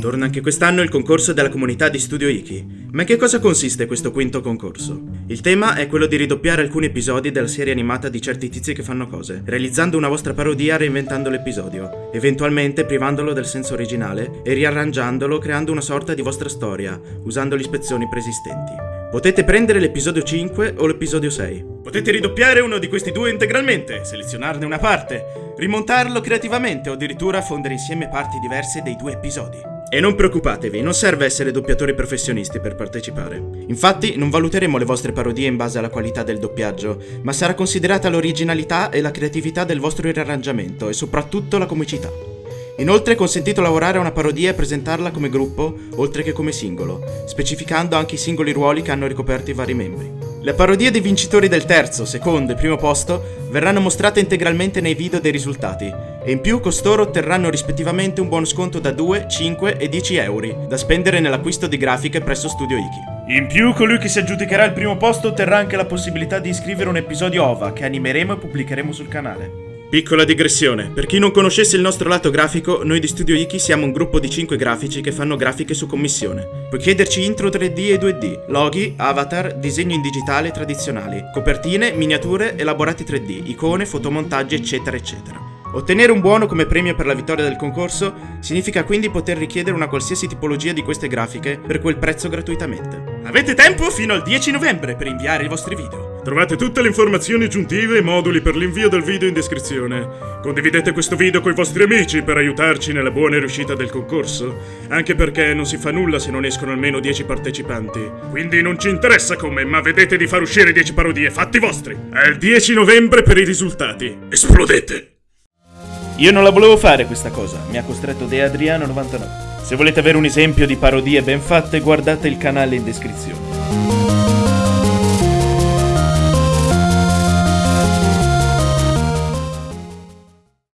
Torna anche quest'anno il concorso della comunità di Studio Iki. Ma in che cosa consiste questo quinto concorso? Il tema è quello di ridoppiare alcuni episodi della serie animata di certi tizi che fanno cose, realizzando una vostra parodia reinventando l'episodio, eventualmente privandolo del senso originale e riarrangiandolo creando una sorta di vostra storia, usando le ispezioni preesistenti. Potete prendere l'episodio 5 o l'episodio 6. Potete ridoppiare uno di questi due integralmente, selezionarne una parte, rimontarlo creativamente o addirittura fondere insieme parti diverse dei due episodi. E non preoccupatevi, non serve essere doppiatori professionisti per partecipare. Infatti non valuteremo le vostre parodie in base alla qualità del doppiaggio, ma sarà considerata l'originalità e la creatività del vostro riarrangiamento e soprattutto la comicità. Inoltre è consentito lavorare a una parodia e presentarla come gruppo, oltre che come singolo, specificando anche i singoli ruoli che hanno ricoperto i vari membri. Le parodie dei vincitori del terzo, secondo e primo posto verranno mostrate integralmente nei video dei risultati e in più costoro otterranno rispettivamente un buono sconto da 2, 5 e 10 euro da spendere nell'acquisto di grafiche presso Studio Iki. In più, colui che si aggiudicherà il primo posto otterrà anche la possibilità di iscrivere un episodio OVA che animeremo e pubblicheremo sul canale. Piccola digressione, per chi non conoscesse il nostro lato grafico, noi di Studio Iki siamo un gruppo di 5 grafici che fanno grafiche su commissione. Puoi chiederci intro 3D e 2D, loghi, avatar, disegni in digitale tradizionali, copertine, miniature, elaborati 3D, icone, fotomontaggi eccetera eccetera. Ottenere un buono come premio per la vittoria del concorso significa quindi poter richiedere una qualsiasi tipologia di queste grafiche per quel prezzo gratuitamente. Avete tempo fino al 10 novembre per inviare i vostri video. Trovate tutte le informazioni aggiuntive e moduli per l'invio del video in descrizione. Condividete questo video con i vostri amici per aiutarci nella buona riuscita del concorso, anche perché non si fa nulla se non escono almeno 10 partecipanti. Quindi non ci interessa come, ma vedete di far uscire 10 parodie, fatti vostri! È il 10 novembre per i risultati. Esplodete! Io non la volevo fare questa cosa, mi ha costretto De Adriano99. Se volete avere un esempio di parodie ben fatte, guardate il canale in descrizione.